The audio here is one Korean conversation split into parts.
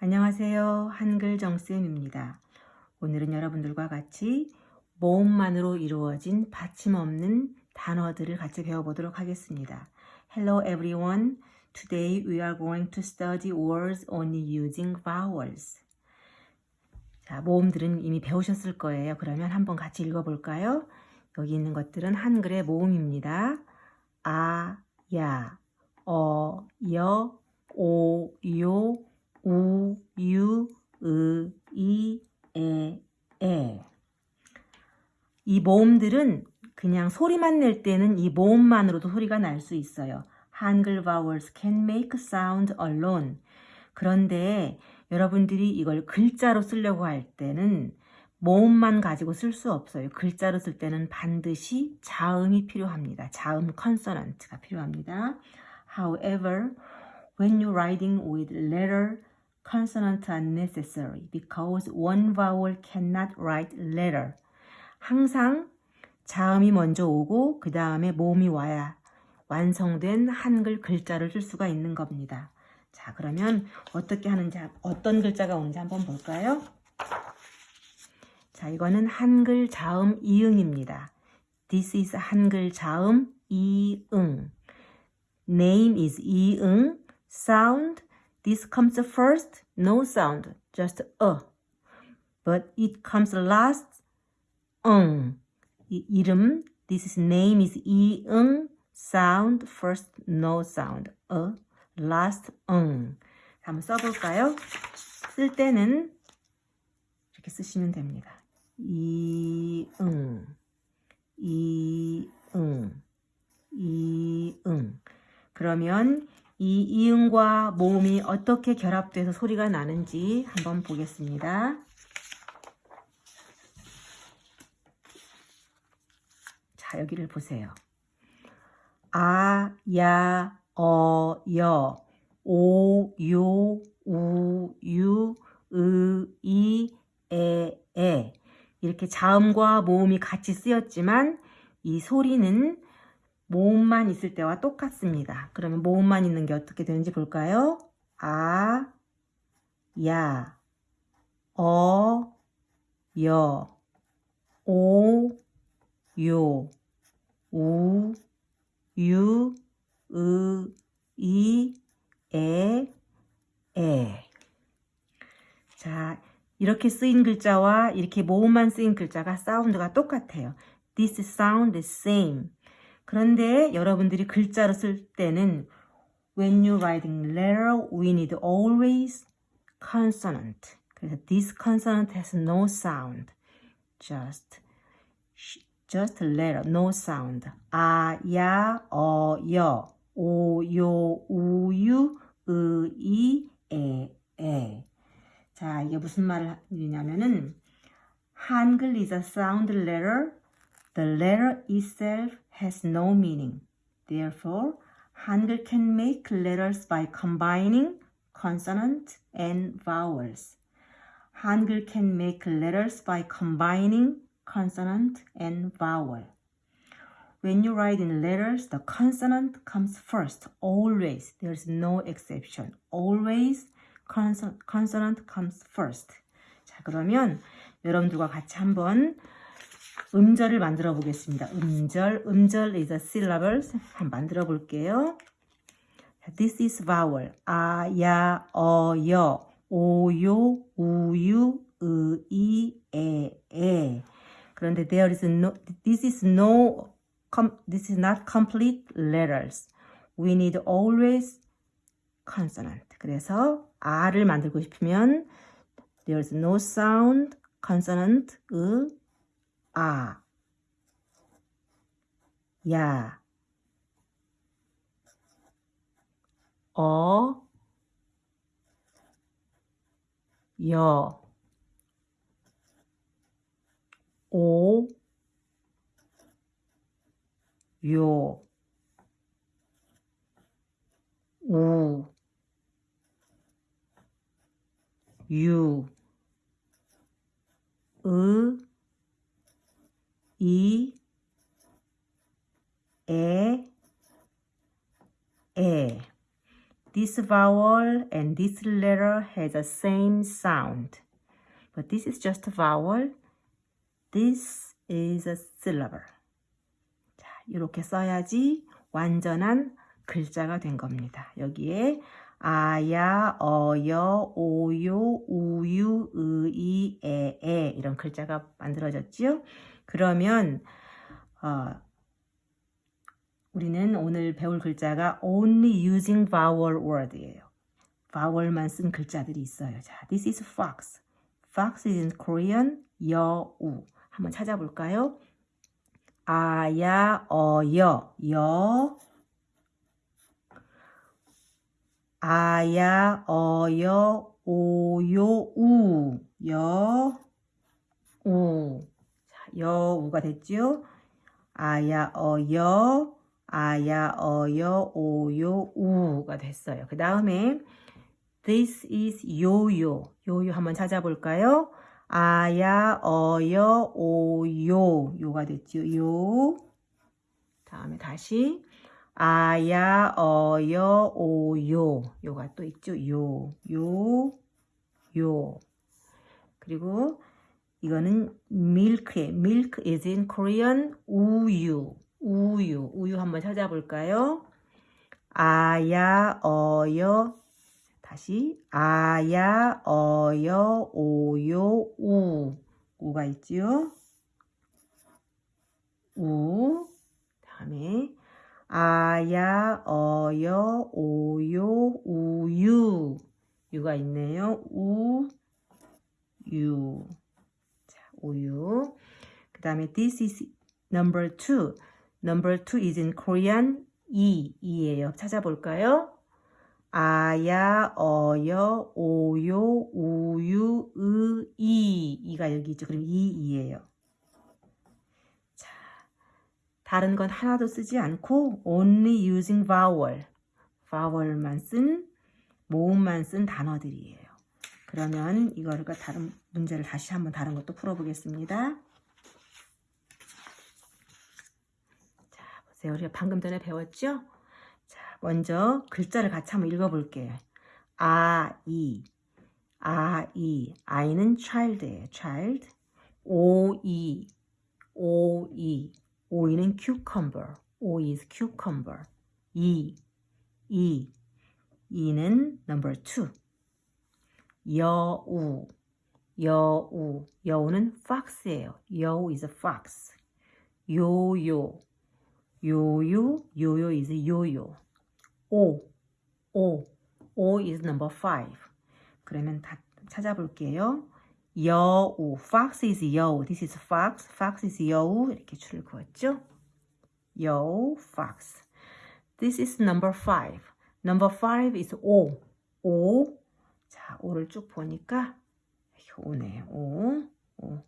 안녕하세요. 한글 정쌤입니다. 오늘은 여러분들과 같이 모음만으로 이루어진 받침 없는 단어들을 같이 배워보도록 하겠습니다. Hello everyone. Today we are going to study words only using vowels. 자, 모음들은 이미 배우셨을 거예요. 그러면 한번 같이 읽어볼까요? 여기 있는 것들은 한글의 모음입니다. 아, 야, 어, 여, 오, 요, 우, 유, 으, 이, 에, 에. 이 모음들은 그냥 소리만 낼 때는 이 모음만으로도 소리가 날 수 있어요. 한글 vowels can make sound alone. 그런데 여러분들이 이걸 글자로 쓰려고 할 때는 모음만 가지고 쓸 수 없어요. 글자로 쓸 때는 반드시 자음이 필요합니다. 자음 컨소넌트가 필요합니다. However, when you're writing with letter, consonant are necessary because one vowel cannot write letter. 항상 자음이 먼저 오고 그 다음에 모음이 와야 완성된 한글 글자를 쓸 수가 있는 겁니다. 자 그러면 어떻게 하는지 어떤 글자가 오는지 한번 볼까요? 자 이거는 한글 자음 이응입니다. This is 한글 자음 이응. Name is 이응. Sound. This comes first. No sound. Just a. But it comes last. 응. 이, 이름. This is name is 이응. Sound first. No sound. a. Last. 응. 한번 써볼까요? 쓸 때는 이렇게 쓰시면 됩니다. 이응, 이응, 이응. 그러면 이 이응과 모음이 어떻게 결합돼서 소리가 나는지 한번 보겠습니다. 자, 여기를 보세요. 아, 야, 어, 여, 오, 요, 우, 유, 으, 이, 에, 에. 이렇게 자음과 모음이 같이 쓰였지만 이 소리는 모음만 있을 때와 똑같습니다. 그러면 모음만 있는 게 어떻게 되는지 볼까요? 아, 야, 어, 여, 오, 요, 우, 유, 으, 이, 에, 에. 자, 이렇게 쓰인 글자와 이렇게 모음만 쓰인 글자가 사운드가 똑같아요. This sound is same. 그런데 여러분들이 글자로 쓸 때는 when you're writing letter, we need always consonant. 그래서 this consonant has no sound. just just letter, no sound. 아, 야, 어, 여, 오, 요, 우, 유, 으, 이, 에, 에. 자, 이게 무슨 말이냐면은 한글 is a sound letter. The letter itself has no meaning. Therefore, 한글 can make letters by combining consonant and vowels. 한글 can make letters by combining consonant and vowel. When you write in letters, the consonant comes first, always. There's no exception. Always consonant comes first. 자, 그러면 여러분들과 같이 한번 음절을 만들어 보겠습니다. 음절, 음절 is a syllables. 만들어 볼게요. This is vowel. 아, 야, 어, 여, 오, 요, 우, 유, 으, 이, 에, 에. 그런데 there is no, this is no, this is not complete letters. We need always consonant. 그래서 R을 만들고 싶으면 there's no sound, consonant, 으, 아, 야, 어, 여, 오, 요, 우, 유, 으, 이, 에, 에. this vowel and this letter has the same sound. But this is just a vowel. This is a syllable. 자, 이렇게 써야지 완전한 글자가 된 겁니다. 여기에 아야, 어여, 오요, 우유, 의이, 에에 이런 글자가 만들어졌지요. 그러면 어, 우리는 오늘 배울 글자가 only using vowel word예요. vowel만 쓴 글자들이 있어요. 자, this is fox. fox is in Korean 여우. 한번 찾아볼까요? 아야, 어여, 여. 아야, 어여, 오요, 우. 여, 우. 자, 여우가 됐죠? 아야, 어여, 아야, 어여, 오요, 우가 됐어요. 그 다음에 This is 요요. 요요 한번 찾아볼까요? 아야, 어여, 오요. 요가 됐죠. 요. 다음에 다시 아야, 어여, 오요. 요가 또 있죠. 요, 요, 요. 그리고 이거는 milk에 milk is in Korean 우유. 우유. 우유 한번 찾아볼까요? 아야, 어여, 다시 아야, 어여, 오요, 우. 우가 있지요? 우. 다음에 아야, 어여, 오요, 우유. 유가 있네요. 우, 유. 자, 우유. 그 다음에 this is number two. Number two is in Korean 이, 이예요. 찾아볼까요? 아야, 어여, 오요, 우유, 의, 이. 이가 여기 있죠. 그럼 이, 이예요. 자, 다른 건 하나도 쓰지 않고 only using vowel. vowel만 쓴, 모음만 쓴 단어들이에요. 그러면 이거를 다른 문제를 다시 한번 다른 것도 풀어보겠습니다. 자, 보세요. 우리가 방금 전에 배웠죠? 자, 먼저 글자를 같이 한번 읽어볼게요. 아, 이, 아, 이, 아이는 child예요. child. 오, 이, 오, 이, 오이는 cucumber. O is cucumber. 이, 이, 이는 number two. 여우, 여우, 여우는 fox예요. 여우 is a fox. 요요, 요요, 요요 is 요요. 오, 오, 오 is number five. 그러면 다 찾아볼게요. 여우, fox is 여우. This is fox. fox is 여우. 이렇게 줄을 그었죠? 여우, fox. This is number five. Number five is 오. 오. 자, 오를 쭉 보니까 오네. 오. 오.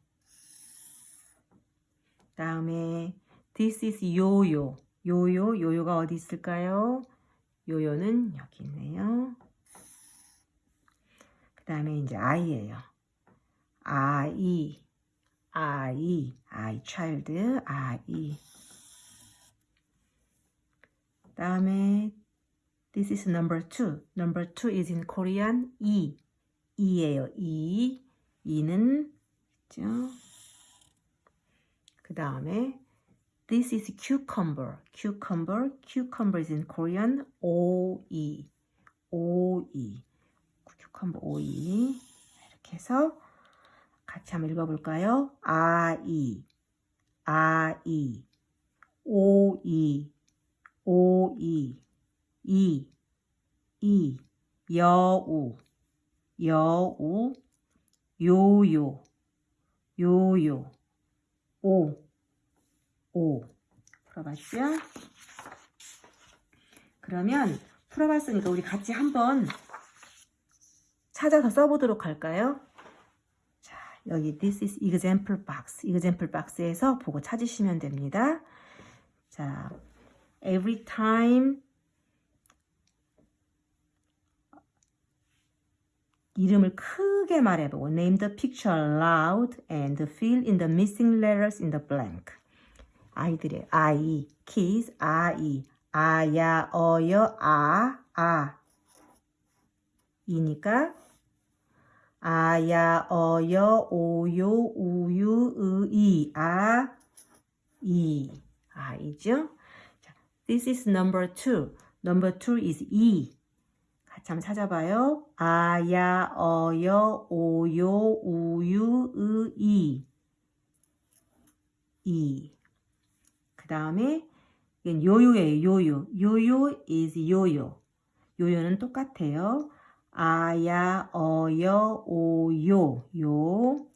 다음에 this is 요요. 요요. 요요가 어디 있을까요? 요요는 여기 있네요. 그 다음에 이제 아이예요. 아이. 아이. 아이 child. 아이. 다음에 This is number two. Number two is in Korean 이. 이예요. 이. 이는 있죠. 그 다음에 This is cucumber. Cucumber. Cucumber is in Korean 오이. 오이. cucumber 오이. 이렇게 해서 같이 한번 읽어볼까요? 아이. 아이. 오이. 오이. 이, 이, 여우, 여우, 요요, 요요, 오, 오. 풀어봤죠? 그러면 풀어봤으니까 우리 같이 한번 찾아서 써보도록 할까요? 자, 여기 this is example box. example box에서 보고 찾으시면 됩니다. 자, every time 이름을 크게 말해보고 name the picture loud and fill in the missing letters in the blank. 아이들의 아이, kids, 아이, 아야, 어여, 아, 아. 이니까 아야 어여 오요 우유 의이 아 이. 아이죠? 자, This is number two. Number two is 이. 한번 찾아봐요. 아 야 어 여 오 요 우유 의이 이. 그 다음에 이건 요요예요. 요요. 요요 is 요요. 요요는 똑같아요. 아 야 어 여 오 요 요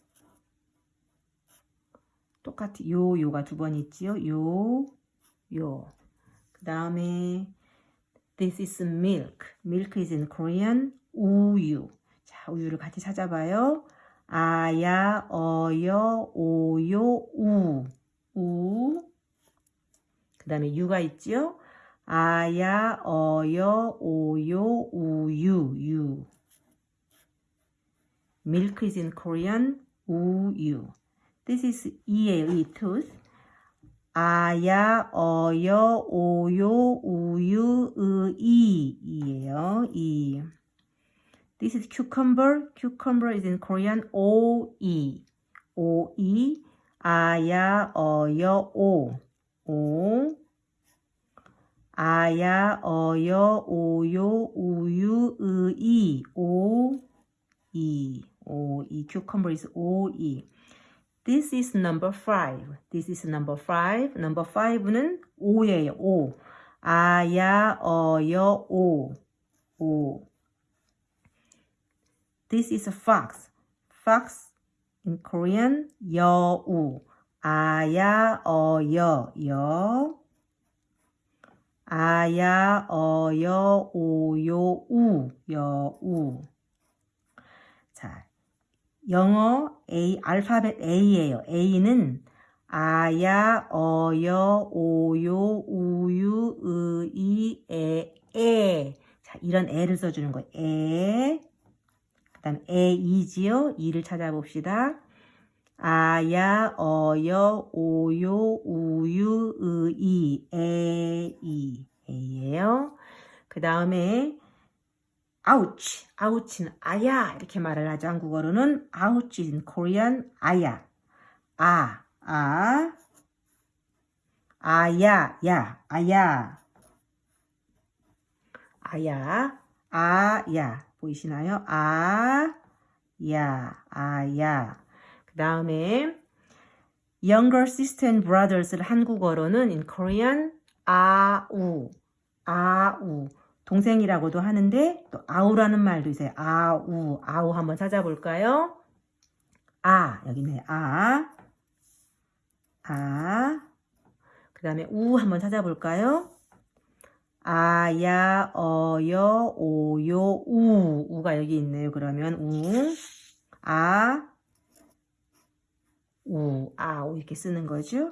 똑같이 요 요가 두 번 있지요. 요 요. 그 다음에 this is milk. milk is in Korean 우유. 자, 우유를 같이 찾아봐요. 아야 어여 오요 우. 우. 그 다음에 유가 있지요. 아야 어여 오요 우유 유. milk is in Korean 우유. This is 이에요. 이 tooth. 아야 어여 오요 우유 의이 이에요. 이. This is cucumber. Cucumber is in Korean 오이. 오이. 아야 어여 오. 오. 아야 어여 오요 우유 의이 오. 이. 오. 이 cucumber is 오이. This is number five. This is number five. Number five는 오예요. 오. 아야 어여 오. 오. This is a fox. Fox in Korean 여우. 아야 어여 여. 아야 어여 오요 우 여우. 자, 영어 A 알파벳 A예요. A는 아야 어여 오요 우유 의이 에 에. 자, 이런 에를 써주는 거예요. 에. 그 다음 에 이지요. 이를 찾아봅시다. 아야 어여 오요 우유 의이 에 이. 에예요. 그 다음에 ouch, ouch는 아야 이렇게 말을 하죠. 한국어로는 ouch in Korean 아야, 아, 아, 아야, 야, 아야, 아야, 아야 보이시나요? 아, 야, 아야. 그 다음에 younger sister and brothers를 한국어로는 in Korean 아우, 아우. 동생이라고도 하는데 또 아우라는 말도 있어요. 아우, 아우 한번 찾아볼까요? 아, 여기 있네. 아, 아. 그 다음에 우 한번 찾아볼까요? 아야, 어여, 오요, 우. 우가 여기 있네요. 그러면 우, 아, 우, 아, 우 이렇게 쓰는 거죠.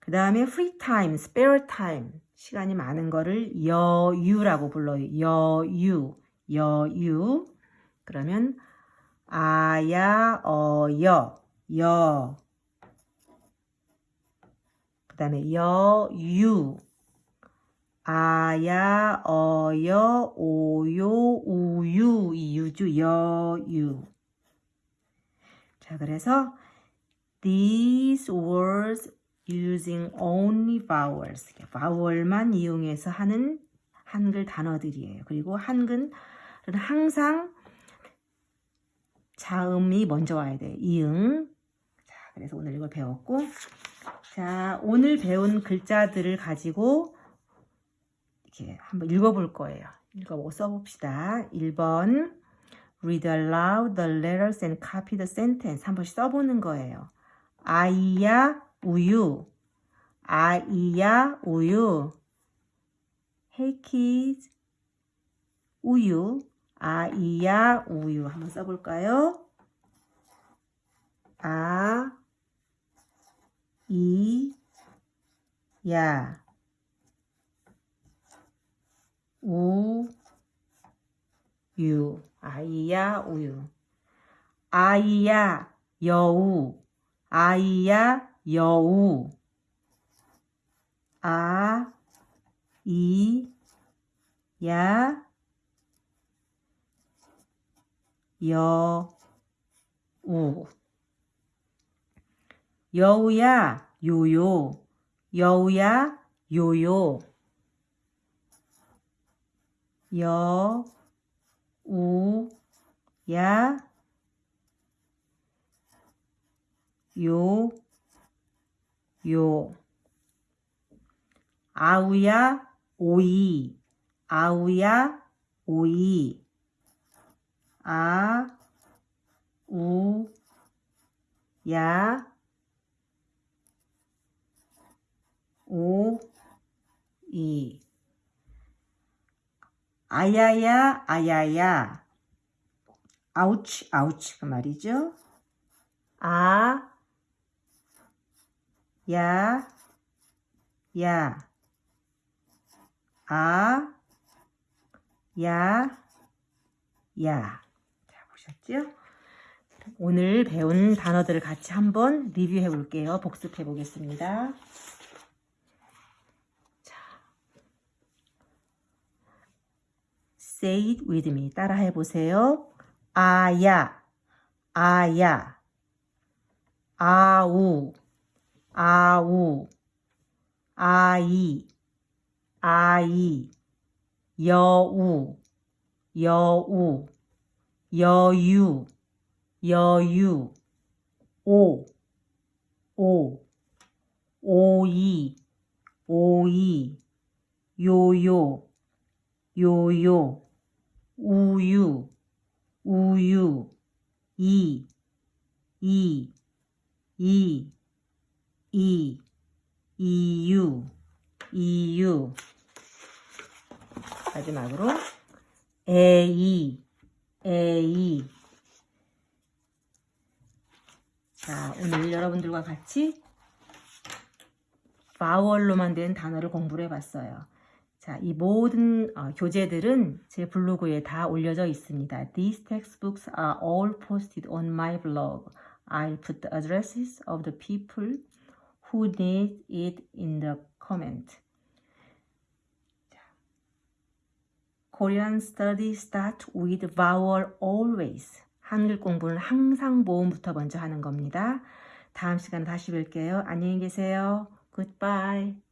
그 다음에 free time, spare time. 시간이 많은 거를 여유라고 불러요. 여유, 여유. 그러면 아야, 어여, 여. 그 다음에 여유. 아야, 어여, 오요, 우유. 이 유주, 여유. 자, 그래서 these words using only vowels. vowel만 이용해서 하는 한글 단어들이에요. 그리고 한글은 항상 자음이 먼저 와야 돼요. 이응. 자, 그래서 오늘 이걸 배웠고, 자, 오늘 배운 글자들을 가지고 이렇게 한번 읽어볼 거예요. 읽어보고 써봅시다. 1번 Read aloud the letters and copy the sentence. 한 번씩 써보는 거예요. 아이야 우유. 아이야 우유. Hey kids. 우유. 아이야 우유. 한번 써볼까요? 아, 이, 야, 우, 유, 아이야 우유. 아이야 여우. 아이야 여우 아, 이, 야, 여, 우. 여우야, 요요. 여우야, 요요. 여, 우, 야, 요, 요. 아우야, 오이. 아우야, 오이. 아, 우, 야, 오, 이. 아야야, 아야야. 아우치, 아우치 그 말이죠. 아, 야, 야. 아, 야, 야. 자, 보셨죠? 오늘 배운 단어들을 같이 한번 리뷰해 볼게요. 복습해 보겠습니다. 자. Say it with me. 따라 해 보세요. 아야, 아야. 아우, 아우. 아이, 아이. 여우, 여우. 여유, 여유, 오, 오, 오이, 오이, 요요, 요요, 우유, 우유, 이, 이, 이, 이, 이유, 이유. 마지막으로 에이, 에이. 자, 오늘 여러분들과 같이 바월로만 된 단어를 공부를 해봤어요. 자, 이 모든 어, 교재들은 제 블로그에 다 올려져 있습니다. These textbooks are all posted on my blog. I'll put the addresses of the people who need it in the comment. Korean study start with vowel always. 한글 공부는 항상 모음부터 먼저 하는 겁니다. 다음 시간 다시 뵐게요. 안녕히 계세요. Goodbye.